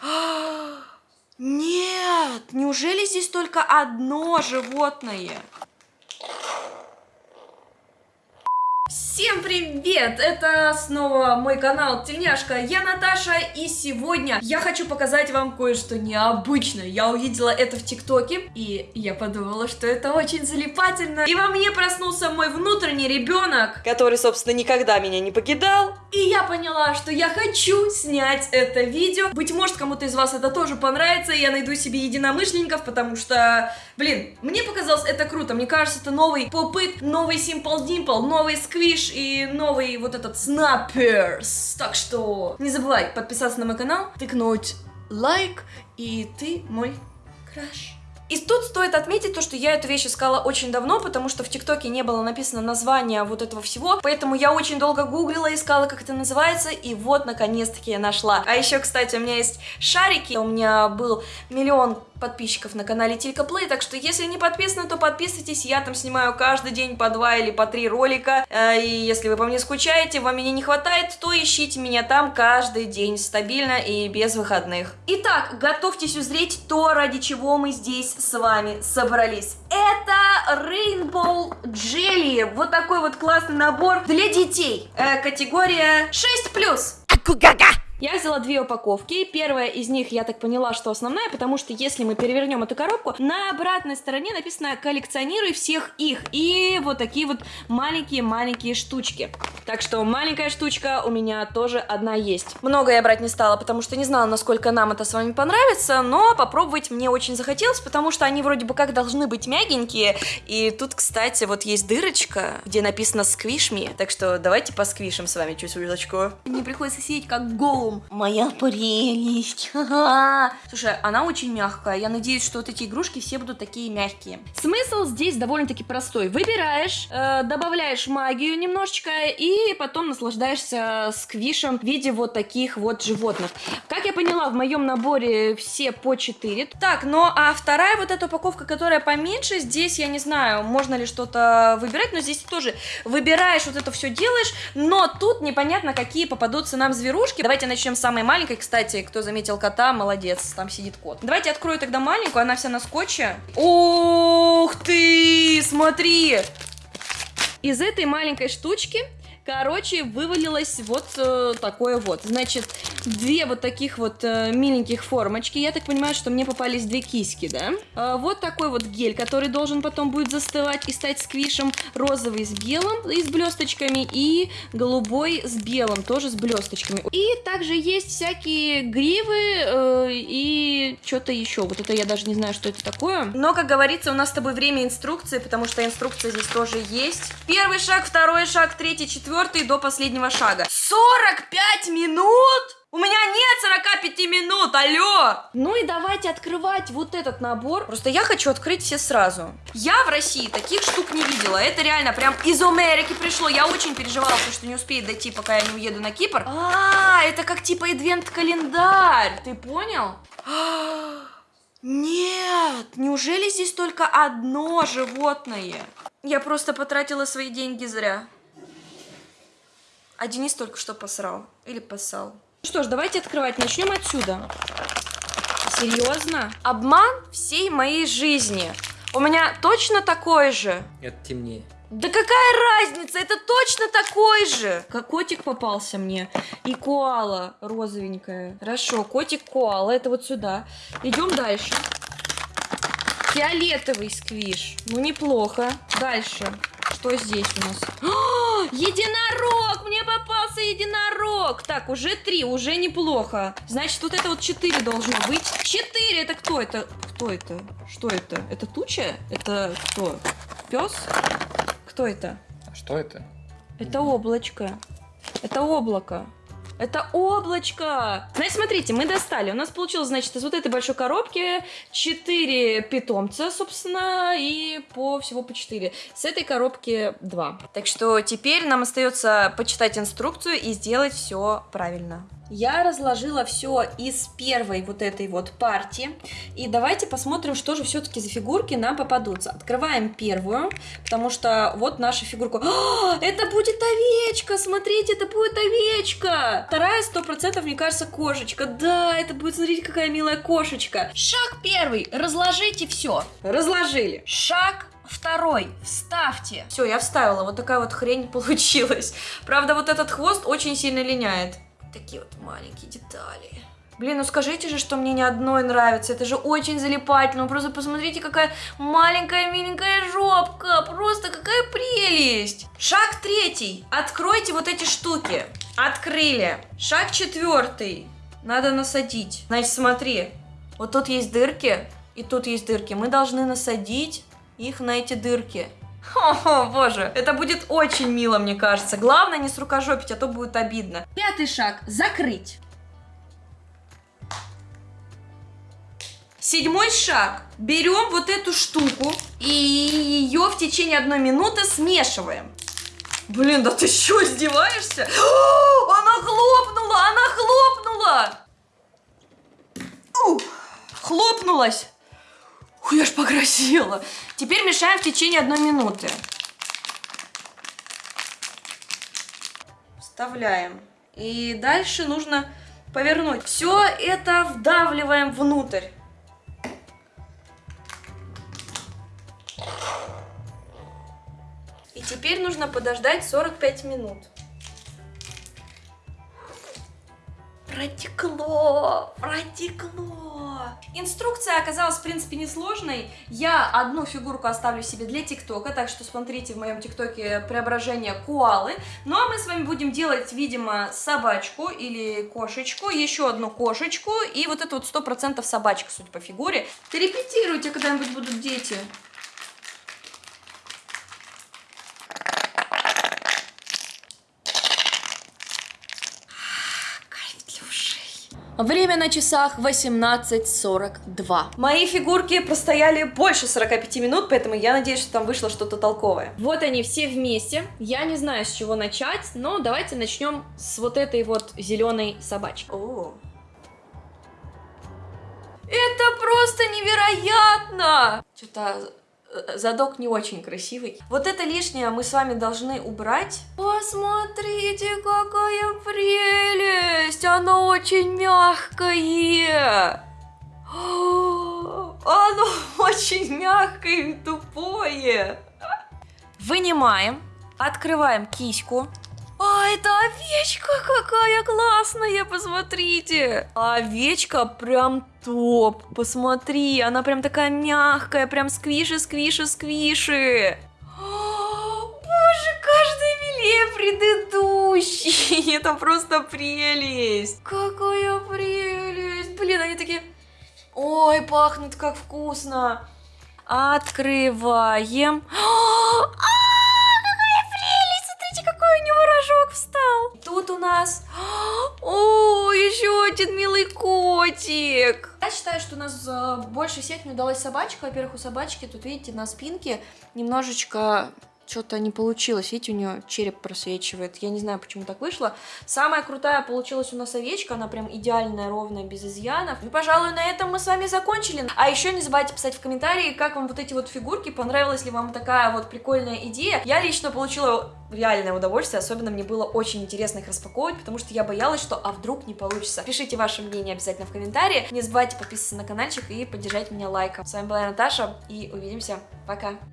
Нет, неужели здесь только одно животное? Всем привет! Это снова мой канал Тельняшка, я Наташа, и сегодня я хочу показать вам кое-что необычное. Я увидела это в ТикТоке, и я подумала, что это очень залипательно. И во мне проснулся мой внутренний ребенок, который, собственно, никогда меня не покидал. И я поняла, что я хочу снять это видео. Быть может, кому-то из вас это тоже понравится, и я найду себе единомышленников, потому что, блин, мне показалось это круто. Мне кажется, это новый попыт, новый Simple Dimple, новый сквиш, и новый вот этот Snappers. Так что не забывай подписаться на мой канал, тыкнуть лайк, и ты мой краш. И тут стоит отметить то, что я эту вещь искала очень давно, потому что в ТикТоке не было написано название вот этого всего, поэтому я очень долго гуглила, искала, как это называется, и вот, наконец-таки, я нашла. А еще, кстати, у меня есть шарики, у меня был миллион подписчиков на канале Тилька Плей, так что если не подписаны, то подписывайтесь, я там снимаю каждый день по два или по три ролика, э, и если вы по мне скучаете, вам меня не хватает, то ищите меня там каждый день, стабильно и без выходных. Итак, готовьтесь узреть то, ради чего мы здесь с вами собрались. Это Rainbow Jelly, вот такой вот классный набор для детей, э, категория 6+. Акугага! Я взяла две упаковки. Первая из них, я так поняла, что основная, потому что если мы перевернем эту коробку, на обратной стороне написано «Коллекционируй всех их». И вот такие вот маленькие-маленькие штучки. Так что маленькая штучка у меня тоже одна есть. Много я брать не стала, потому что не знала, насколько нам это с вами понравится, но попробовать мне очень захотелось, потому что они вроде бы как должны быть мягенькие. И тут, кстати, вот есть дырочка, где написано «Squish me», так что давайте посквишим с вами чуть-чуточку. Мне приходится сидеть как голубь дом. Моя прелесть. Слушай, она очень мягкая. Я надеюсь, что вот эти игрушки все будут такие мягкие. Смысл здесь довольно-таки простой. Выбираешь, э, добавляешь магию немножечко и потом наслаждаешься сквишем в виде вот таких вот животных. Как я поняла, в моем наборе все по 4. Так, ну а вторая вот эта упаковка, которая поменьше, здесь я не знаю, можно ли что-то выбирать, но здесь тоже выбираешь, вот это все делаешь, но тут непонятно, какие попадутся нам зверушки. Давайте начнем начнем с самой маленькой. Кстати, кто заметил кота, молодец, там сидит кот. Давайте открою тогда маленькую, она вся на скотче. Ух ты, смотри! Из этой маленькой штучки Короче, вывалилось вот э, такое вот. Значит, две вот таких вот э, миленьких формочки. Я так понимаю, что мне попались две киски, да? Э, вот такой вот гель, который должен потом будет застывать и стать сквишем. Розовый с белым и с блесточками. И голубой с белым, тоже с блесточками. И также есть всякие гривы э, и что-то еще. Вот это я даже не знаю, что это такое. Но, как говорится, у нас с тобой время инструкции, потому что инструкция здесь тоже есть. Первый шаг, второй шаг, третий, четвертый четвертый до последнего шага. 45 минут? У меня нет 45 минут, алло! Ну и давайте открывать вот этот набор. Просто я хочу открыть все сразу. Я в России таких штук не видела. Это реально прям из Америки пришло. Я очень переживала, что не успеет дойти, пока я не уеду на Кипр. А, это как типа адвент-календарь. Ты понял? Нет, неужели здесь только одно животное? Я просто потратила свои деньги зря. А Денис только что посрал. Или поссал. Ну что ж, давайте открывать. Начнем отсюда. Серьезно? Обман всей моей жизни. У меня точно такой же. Это темнее. Да какая разница? Это точно такой же. Как котик попался мне. И коала розовенькая. Хорошо, котик коала. Это вот сюда. Идем дальше. Фиолетовый сквиш. Ну, неплохо. Дальше. Что здесь у нас? О, единорог! Мне единорог! Так, уже три, уже неплохо. Значит, вот это вот четыре должно быть. Четыре! Это кто это? Кто это? Что это? Это туча? Это кто? Пес? Кто это? А что это? Это облачко. Это облако. Это облачко! Значит, смотрите, мы достали. У нас получилось, значит, из вот этой большой коробки 4 питомца, собственно, и по всего по 4. С этой коробки 2. Так что теперь нам остается почитать инструкцию и сделать все правильно. Я разложила все из первой вот этой вот партии. И давайте посмотрим, что же все-таки за фигурки нам попадутся. Открываем первую, потому что вот наша фигурка. О, это будет овечка! Смотрите, это будет овечка! Вторая, сто процентов, мне кажется, кошечка. Да, это будет, смотрите, какая милая кошечка. Шаг первый. Разложите все. Разложили. Шаг Второй, вставьте. Все, я вставила, вот такая вот хрень получилась. Правда, вот этот хвост очень сильно линяет. Такие вот маленькие детали. Блин, ну скажите же, что мне ни одной нравится. Это же очень залипательно. Ну просто посмотрите, какая маленькая миленькая жопка. Просто какая прелесть. Шаг третий. Откройте вот эти штуки. Открыли. Шаг четвертый. Надо насадить. Значит, смотри. Вот тут есть дырки, и тут есть дырки. Мы должны насадить их на эти дырки. О, боже, это будет очень мило, мне кажется. Главное не с рукожопить, а то будет обидно. Пятый шаг. Закрыть. Седьмой шаг. Берем вот эту штуку и ее в течение одной минуты смешиваем. Блин, да ты что, издеваешься? О, она хлопнула, она хлопнула! У, хлопнулась. Ой, я ж покрасила. Теперь мешаем в течение одной минуты. Вставляем. И дальше нужно повернуть. Все это вдавливаем внутрь. И теперь нужно подождать 45 минут. Протекло, протекло. Инструкция оказалась, в принципе, несложной. Я одну фигурку оставлю себе для ТикТока, так что смотрите в моем ТикТоке преображение куалы. Ну а мы с вами будем делать, видимо, собачку или кошечку, еще одну кошечку и вот это вот 100% собачка, судя по фигуре. Репетируйте, когда-нибудь будут дети. Время на часах 18.42. Мои фигурки простояли больше 45 минут, поэтому я надеюсь, что там вышло что-то толковое. Вот они все вместе. Я не знаю, с чего начать, но давайте начнем с вот этой вот зеленой собачки. О. Это просто невероятно! Что-то задок не очень красивый. Вот это лишнее мы с вами должны убрать. Посмотрите, какая прелесть! Оно очень мягкое! Оно очень мягкое и тупое! Вынимаем, открываем киську. А, это овечка какая классная, посмотрите. Овечка прям топ, посмотри, она прям такая мягкая, прям сквиши, сквиши, сквиши. Боже, каждый милее предыдущий. Это просто прелесть. Какая прелесть. Блин, они такие... Ой, пахнут как вкусно. Открываем. А, встал. Тут у нас... О, еще один милый котик. Я считаю, что у нас э, больше всех не удалась собачка. Во-первых, у собачки тут, видите, на спинке немножечко что-то не получилось. Видите, у нее череп просвечивает. Я не знаю, почему так вышло. Самая крутая получилась у нас овечка. Она прям идеальная, ровная, без изъянов. И, пожалуй, на этом мы с вами закончили. А еще не забывайте писать в комментарии, как вам вот эти вот фигурки. Понравилась ли вам такая вот прикольная идея. Я лично получила реальное удовольствие. Особенно мне было очень интересно их распаковывать, потому что я боялась, что а вдруг не получится. Пишите ваше мнение обязательно в комментарии. Не забывайте подписываться на каналчик и поддержать меня лайком. С вами была Наташа, и увидимся. Пока!